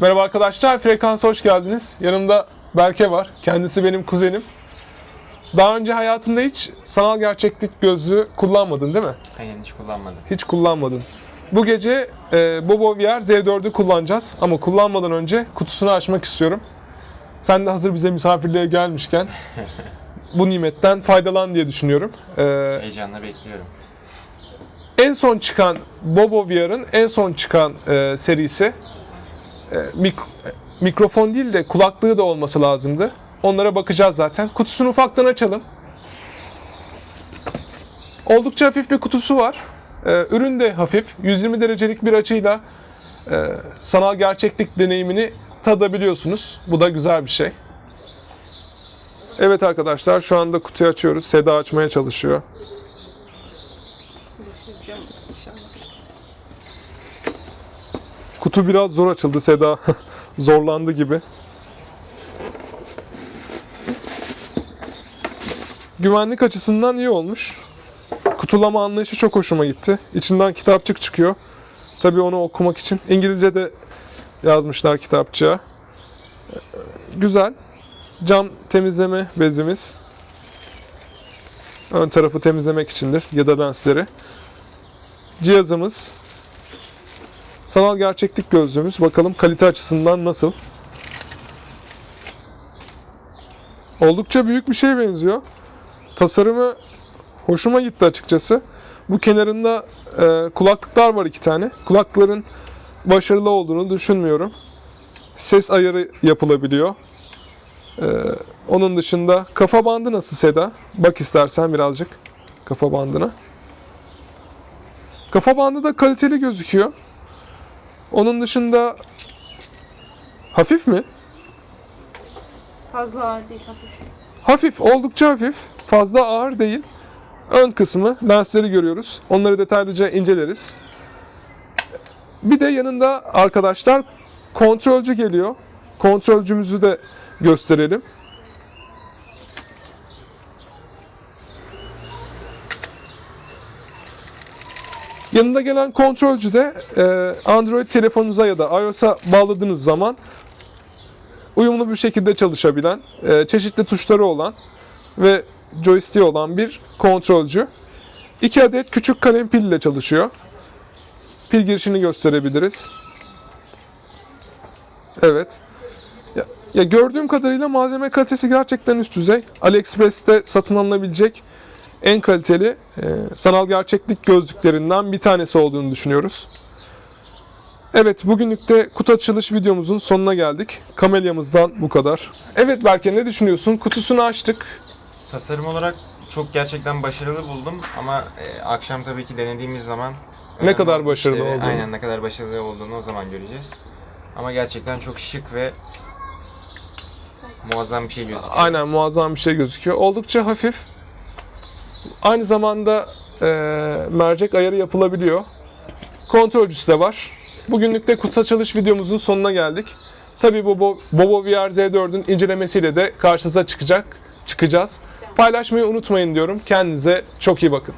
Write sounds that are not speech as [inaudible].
Merhaba arkadaşlar, Frekansa hoş geldiniz. Yanımda Berke var. Kendisi benim kuzenim. Daha önce hayatında hiç sanal gerçeklik gözlüğü kullanmadın değil mi? Aynen hiç kullanmadım. Hiç kullanmadın. Bu gece e, Bobo VR Z4'ü kullanacağız ama kullanmadan önce kutusunu açmak istiyorum. Sen de hazır bize misafirliğe gelmişken [laughs] bu nimetten faydalan diye düşünüyorum. E, Heyecanla bekliyorum. en son çıkan Bobo VR'ın en son çıkan e, serisi mik- e, mikrofon değil de kulaklığı da olması lazımdı. Onlara bakacağız zaten. Kutusunu ufaktan açalım. Oldukça hafif bir kutusu var. E, ürün de hafif. 120 derecelik bir açıyla e, sanal gerçeklik deneyimini tadabiliyorsunuz. Bu da güzel bir şey. Evet arkadaşlar şu anda kutuyu açıyoruz. Seda açmaya çalışıyor. Kutu biraz zor açıldı Seda. [laughs] Zorlandı gibi. Güvenlik açısından iyi olmuş. Kutulama anlayışı çok hoşuma gitti. İçinden kitapçık çıkıyor. Tabii onu okumak için. İngilizce de yazmışlar kitapçığa. Ee, Güzel. Cam temizleme bezimiz. Ön tarafı temizlemek içindir ya da lensleri. Cihazımız Sanal gerçeklik gözlüğümüz. Bakalım kalite açısından nasıl. Oldukça büyük bir şeye benziyor. Tasarımı hoşuma gitti açıkçası. Bu kenarında e, kulaklıklar var iki tane. Kulakların başarılı olduğunu düşünmüyorum. Ses ayarı yapılabiliyor. E, onun dışında kafa bandı nasıl Seda? Bak istersen birazcık kafa bandına. Kafa bandı da kaliteli gözüküyor. Onun dışında hafif mi? Fazla ağır değil hafif. Hafif, oldukça hafif. Fazla ağır değil. Ön kısmı, lensleri görüyoruz. Onları detaylıca inceleriz. Bir de yanında arkadaşlar kontrolcü geliyor. Kontrolcümüzü de gösterelim. Yanında gelen kontrolcü de e, Android telefonunuza ya da iOS'a bağladığınız zaman uyumlu bir şekilde çalışabilen, e, çeşitli tuşları olan ve joystick olan bir kontrolcü. 2 adet küçük kalem pil ile çalışıyor. Pil girişini gösterebiliriz. Evet. Ya, ya gördüğüm kadarıyla malzeme kalitesi gerçekten üst düzey. AliExpress'te satın alınabilecek en kaliteli e, sanal gerçeklik gözlüklerinden bir tanesi olduğunu düşünüyoruz. Evet, bugünlük de kutu açılış videomuzun sonuna geldik. Kamelyamızdan bu kadar. Evet Berke ne düşünüyorsun? Kutusunu açtık. Tasarım olarak çok gerçekten başarılı buldum ama e, akşam tabii ki denediğimiz zaman Ne kadar başarılı işleri- olduğunu. Aynen ne kadar başarılı olduğunu o zaman göreceğiz. Ama gerçekten çok şık ve muazzam bir şey gözüküyor. Aynen muazzam bir şey gözüküyor. Oldukça hafif. Aynı zamanda e, mercek ayarı yapılabiliyor. Kontrolcüsü de var. Bugünlük de kutu açılış videomuzun sonuna geldik. Tabii Bobo, Bobo VR Z4'ün incelemesiyle de karşınıza çıkacak, çıkacağız. Paylaşmayı unutmayın diyorum. Kendinize çok iyi bakın.